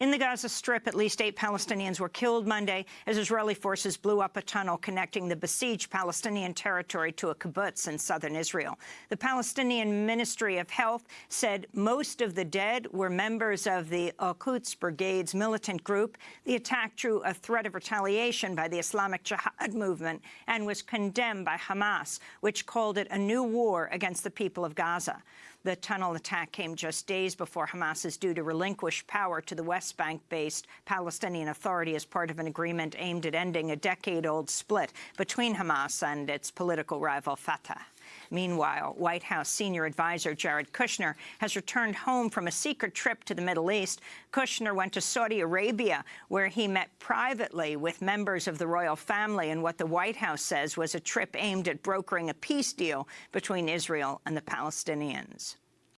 In the Gaza Strip, at least eight Palestinians were killed Monday as Israeli forces blew up a tunnel connecting the besieged Palestinian territory to a kibbutz in southern Israel. The Palestinian Ministry of Health said most of the dead were members of the Al-Quds Brigade's militant group. The attack drew a threat of retaliation by the Islamic Jihad movement and was condemned by Hamas, which called it a new war against the people of Gaza. The tunnel attack came just days before Hamas is due to relinquish power to the West Bank-based Palestinian Authority as part of an agreement aimed at ending a decade-old split between Hamas and its political rival Fatah. Meanwhile, White House senior advisor Jared Kushner has returned home from a secret trip to the Middle East. Kushner went to Saudi Arabia, where he met privately with members of the royal family in what the White House says was a trip aimed at brokering a peace deal between Israel and the Palestinians.